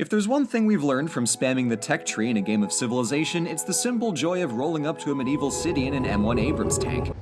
If there's one thing we've learned from spamming the tech tree in a game of Civilization, it's the simple joy of rolling up to a medieval city in an M1 Abrams tank.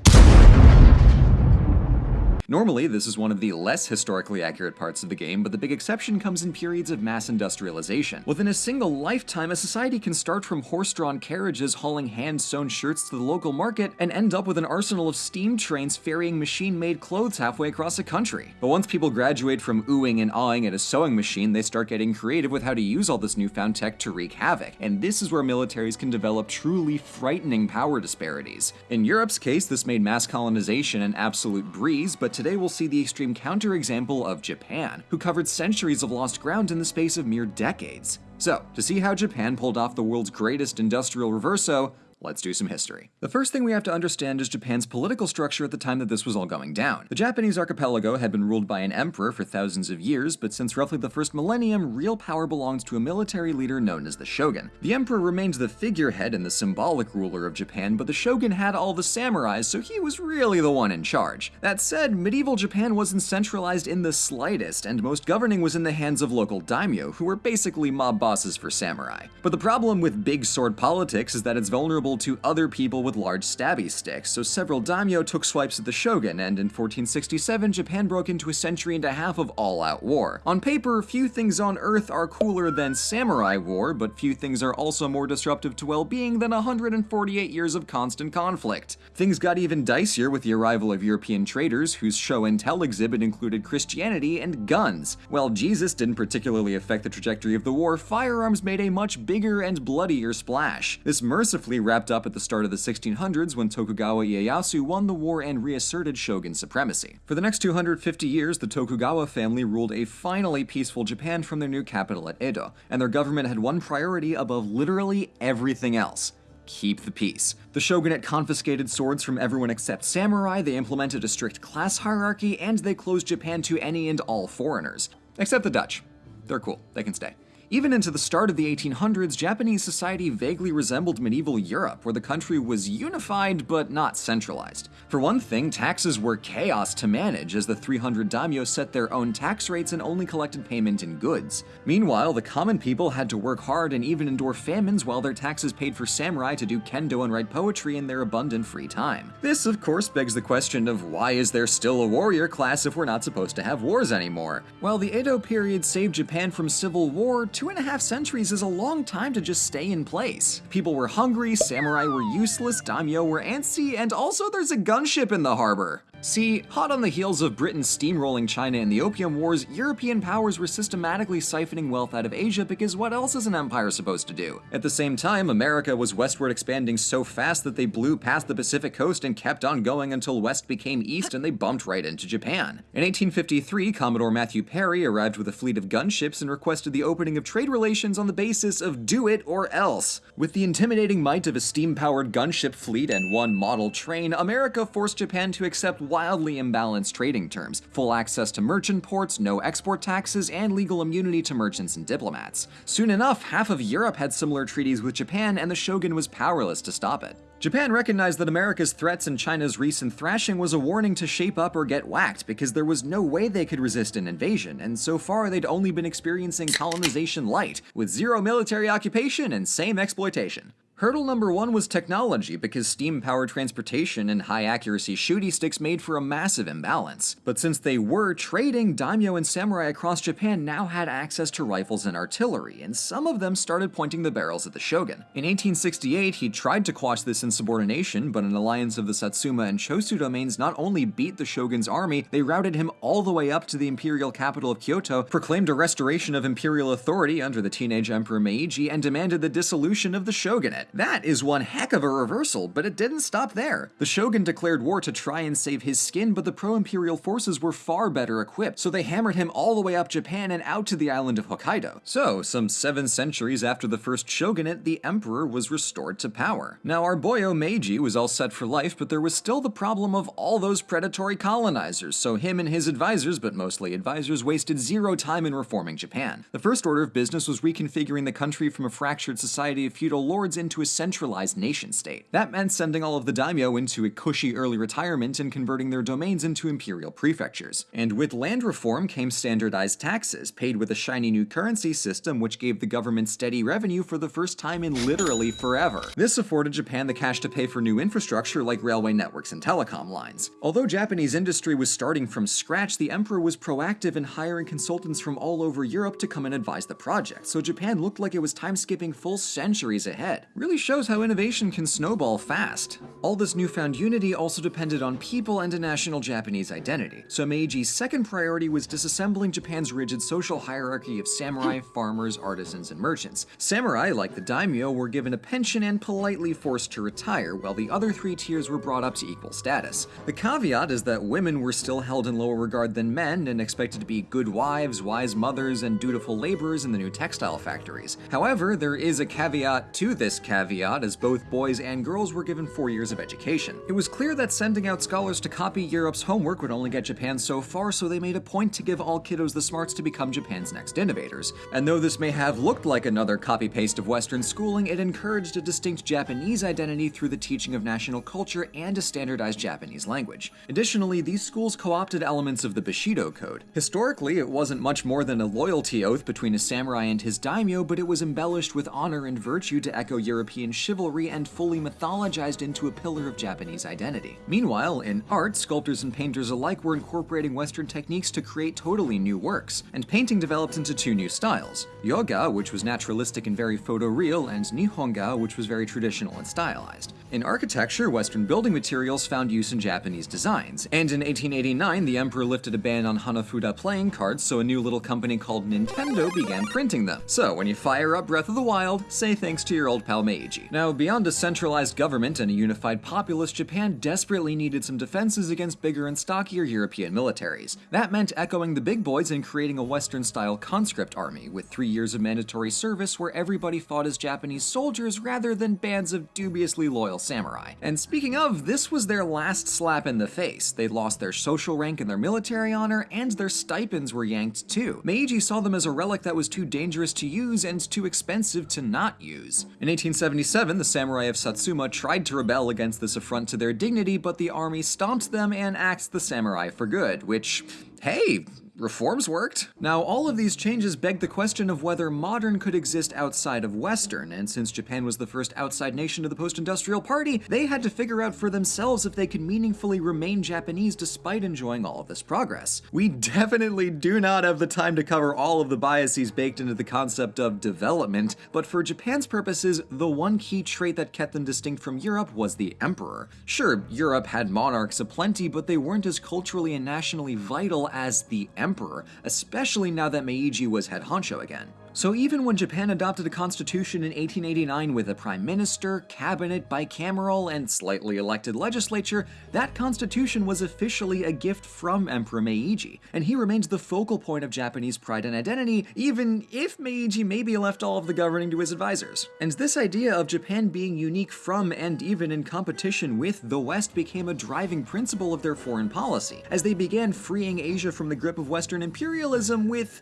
Normally, this is one of the less historically accurate parts of the game, but the big exception comes in periods of mass industrialization. Within a single lifetime, a society can start from horse-drawn carriages hauling hand-sewn shirts to the local market and end up with an arsenal of steam trains ferrying machine-made clothes halfway across a country. But once people graduate from oohing and awing at a sewing machine, they start getting creative with how to use all this newfound tech to wreak havoc, and this is where militaries can develop truly frightening power disparities. In Europe's case, this made mass colonization an absolute breeze, but today we'll see the extreme counterexample of Japan, who covered centuries of lost ground in the space of mere decades. So, to see how Japan pulled off the world's greatest industrial reverso, Let's do some history. The first thing we have to understand is Japan's political structure at the time that this was all going down. The Japanese archipelago had been ruled by an emperor for thousands of years, but since roughly the first millennium, real power belongs to a military leader known as the shogun. The emperor remained the figurehead and the symbolic ruler of Japan, but the shogun had all the samurais, so he was really the one in charge. That said, medieval Japan wasn't centralized in the slightest, and most governing was in the hands of local daimyo, who were basically mob bosses for samurai. But the problem with big sword politics is that it's vulnerable to other people with large stabby sticks, so several daimyo took swipes at the shogun, and in 1467 Japan broke into a century and a half of all-out war. On paper, few things on earth are cooler than samurai war, but few things are also more disruptive to well-being than 148 years of constant conflict. Things got even dicier with the arrival of European traders, whose show and tell exhibit included Christianity and guns. While Jesus didn't particularly affect the trajectory of the war, firearms made a much bigger and bloodier splash. This mercifully wrapped wrapped up at the start of the 1600s when Tokugawa Ieyasu won the war and reasserted shogun supremacy. For the next 250 years, the Tokugawa family ruled a finally peaceful Japan from their new capital at Edo, and their government had one priority above literally everything else keep the peace. The shogunate confiscated swords from everyone except samurai, they implemented a strict class hierarchy, and they closed Japan to any and all foreigners. Except the Dutch. They're cool, they can stay. Even into the start of the 1800s, Japanese society vaguely resembled medieval Europe, where the country was unified but not centralized. For one thing, taxes were chaos to manage, as the 300 daimyo set their own tax rates and only collected payment in goods. Meanwhile, the common people had to work hard and even endure famines while their taxes paid for samurai to do kendo and write poetry in their abundant free time. This, of course, begs the question of why is there still a warrior class if we're not supposed to have wars anymore? While the Edo period saved Japan from civil war, two and a half centuries is a long time to just stay in place. People were hungry, samurai were useless, daimyo were antsy, and also there's a gunship in the harbor. See, hot on the heels of Britain steamrolling China in the Opium Wars, European powers were systematically siphoning wealth out of Asia because what else is an empire supposed to do? At the same time, America was westward expanding so fast that they blew past the Pacific coast and kept on going until west became east and they bumped right into Japan. In 1853, Commodore Matthew Perry arrived with a fleet of gunships and requested the opening of trade relations on the basis of do it or else. With the intimidating might of a steam-powered gunship fleet and one model train, America forced Japan to accept wildly imbalanced trading terms, full access to merchant ports, no export taxes, and legal immunity to merchants and diplomats. Soon enough, half of Europe had similar treaties with Japan, and the shogun was powerless to stop it. Japan recognized that America's threats and China's recent thrashing was a warning to shape up or get whacked because there was no way they could resist an invasion, and so far they'd only been experiencing colonization light, with zero military occupation and same exploitation. Hurdle number one was technology, because steam-powered transportation and high-accuracy shooty sticks made for a massive imbalance. But since they were trading, daimyo and samurai across Japan now had access to rifles and artillery, and some of them started pointing the barrels at the shogun. In 1868, he tried to quash this insubordination, but an alliance of the Satsuma and Choshu domains not only beat the shogun's army, they routed him all the way up to the imperial capital of Kyoto, proclaimed a restoration of imperial authority under the teenage emperor Meiji, and demanded the dissolution of the shogunate. That is one heck of a reversal, but it didn't stop there. The shogun declared war to try and save his skin, but the pro-imperial forces were far better equipped, so they hammered him all the way up Japan and out to the island of Hokkaido. So, some seven centuries after the first shogunate, the emperor was restored to power. Now, our boyo Meiji was all set for life, but there was still the problem of all those predatory colonizers, so him and his advisors, but mostly advisors, wasted zero time in reforming Japan. The first order of business was reconfiguring the country from a fractured society of feudal lords into a centralized nation state. That meant sending all of the daimyo into a cushy early retirement and converting their domains into imperial prefectures. And with land reform came standardized taxes, paid with a shiny new currency system which gave the government steady revenue for the first time in literally forever. This afforded Japan the cash to pay for new infrastructure like railway networks and telecom lines. Although Japanese industry was starting from scratch, the emperor was proactive in hiring consultants from all over Europe to come and advise the project, so Japan looked like it was time skipping full centuries ahead. Really shows how innovation can snowball fast. All this newfound unity also depended on people and a national Japanese identity, so Meiji's second priority was disassembling Japan's rigid social hierarchy of samurai, hmm. farmers, artisans, and merchants. Samurai, like the daimyo, were given a pension and politely forced to retire, while the other three tiers were brought up to equal status. The caveat is that women were still held in lower regard than men and expected to be good wives, wise mothers, and dutiful laborers in the new textile factories. However, there is a caveat to this caveat, as both boys and girls were given four years of education. It was clear that sending out scholars to copy Europe's homework would only get Japan so far, so they made a point to give all kiddos the smarts to become Japan's next innovators. And though this may have looked like another copy-paste of Western schooling, it encouraged a distinct Japanese identity through the teaching of national culture and a standardized Japanese language. Additionally, these schools co-opted elements of the Bushido Code. Historically, it wasn't much more than a loyalty oath between a samurai and his daimyo, but it was embellished with honor and virtue to echo European chivalry and fully mythologized into a pillar of Japanese identity. Meanwhile, in art, sculptors and painters alike were incorporating Western techniques to create totally new works, and painting developed into two new styles. Yoga, which was naturalistic and very photoreal, and Nihonga, which was very traditional and stylized. In architecture, Western building materials found use in Japanese designs, and in 1889 the emperor lifted a ban on Hanafuda playing cards, so a new little company called Nintendo began printing them. So when you fire up Breath of the Wild, say thanks to your old pal Meiji. Now, beyond a centralized government and a unified populace, Japan desperately needed some defenses against bigger and stockier European militaries. That meant echoing the big boys and creating a Western-style conscript army, with three years of mandatory service where everybody fought as Japanese soldiers rather than bands of dubiously loyal samurai. And speaking of, this was their last slap in the face. They'd lost their social rank and their military honor, and their stipends were yanked too. Meiji saw them as a relic that was too dangerous to use and too expensive to not use. In 1877, the samurai of Satsuma tried to rebel against this affront to their dignity, but the army stomped them and axed the samurai for good, which, hey, reforms worked. Now, all of these changes beg the question of whether modern could exist outside of Western, and since Japan was the first outside nation of the post-industrial party, they had to figure out for themselves if they could meaningfully remain Japanese despite enjoying all of this progress. We definitely do not have the time to cover all of the biases baked into the concept of development, but for Japan's purposes, the one key trait that kept them distinct from Europe was the emperor. Sure, Europe had monarchs aplenty, but they weren't as culturally and nationally vital as the emperor emperor, especially now that Meiji was head honcho again. So even when Japan adopted a constitution in 1889 with a prime minister, cabinet, bicameral, and slightly elected legislature, that constitution was officially a gift from Emperor Meiji, and he remains the focal point of Japanese pride and identity, even if Meiji maybe left all of the governing to his advisors. And this idea of Japan being unique from and even in competition with the West became a driving principle of their foreign policy, as they began freeing Asia from the grip of Western imperialism with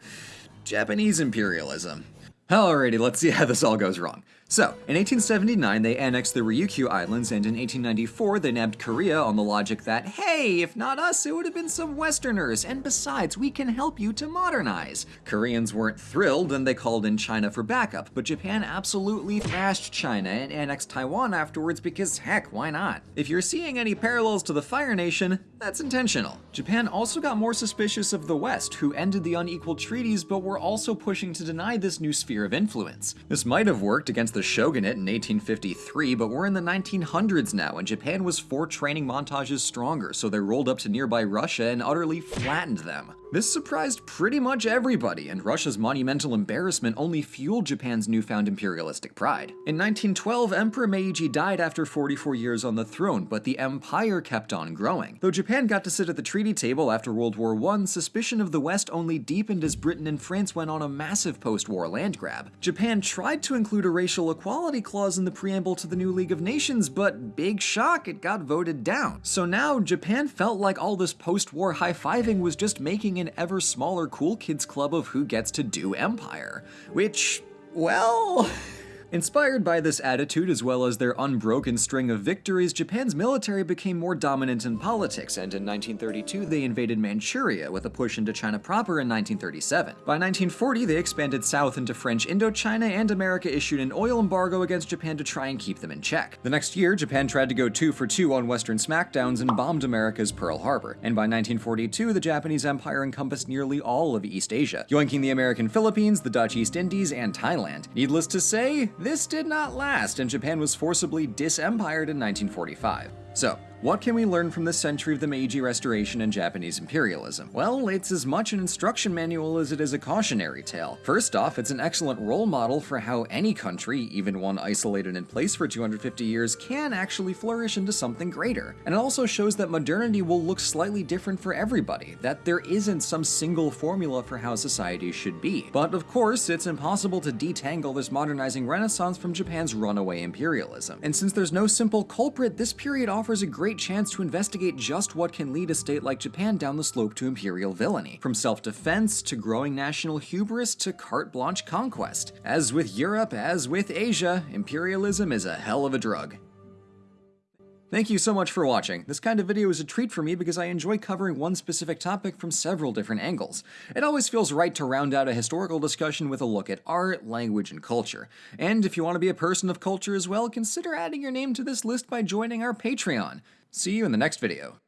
Japanese imperialism. Alrighty, let's see how this all goes wrong. So, in 1879, they annexed the Ryukyu Islands, and in 1894, they nabbed Korea on the logic that, hey, if not us, it would have been some Westerners, and besides, we can help you to modernize. Koreans weren't thrilled, and they called in China for backup, but Japan absolutely thrashed China and annexed Taiwan afterwards because heck, why not? If you're seeing any parallels to the Fire Nation, that's intentional. Japan also got more suspicious of the West, who ended the unequal treaties but were also pushing to deny this new sphere of influence. This might have worked against the shogunate in 1853, but we're in the 1900s now, and Japan was four training montages stronger, so they rolled up to nearby Russia and utterly flattened them. This surprised pretty much everybody, and Russia's monumental embarrassment only fueled Japan's newfound imperialistic pride. In 1912, Emperor Meiji died after 44 years on the throne, but the empire kept on growing. Though Japan got to sit at the treaty table after World War I, suspicion of the West only deepened as Britain and France went on a massive post-war land grab. Japan tried to include a racial equality clause in the preamble to the new League of Nations, but big shock, it got voted down. So now, Japan felt like all this post-war high-fiving was just making an ever smaller cool kids club of who gets to do empire. Which, well... Inspired by this attitude as well as their unbroken string of victories, Japan's military became more dominant in politics, and in 1932 they invaded Manchuria with a push into China proper in 1937. By 1940 they expanded south into French Indochina, and America issued an oil embargo against Japan to try and keep them in check. The next year, Japan tried to go two for two on Western smackdowns and bombed America's Pearl Harbor, and by 1942 the Japanese Empire encompassed nearly all of East Asia, yoinking the American Philippines, the Dutch East Indies, and Thailand. Needless to say, this did not last, and Japan was forcibly disempired in 1945. So, what can we learn from the century of the Meiji Restoration and Japanese imperialism? Well, it's as much an instruction manual as it is a cautionary tale. First off, it's an excellent role model for how any country, even one isolated in place for 250 years, can actually flourish into something greater. And it also shows that modernity will look slightly different for everybody, that there isn't some single formula for how society should be. But of course, it's impossible to detangle this modernizing renaissance from Japan's runaway imperialism. And since there's no simple culprit, this period offers a great chance to investigate just what can lead a state like Japan down the slope to imperial villainy, from self-defense to growing national hubris to carte blanche conquest. As with Europe, as with Asia, imperialism is a hell of a drug. Thank you so much for watching. This kind of video is a treat for me because I enjoy covering one specific topic from several different angles. It always feels right to round out a historical discussion with a look at art, language, and culture. And if you want to be a person of culture as well, consider adding your name to this list by joining our Patreon. See you in the next video.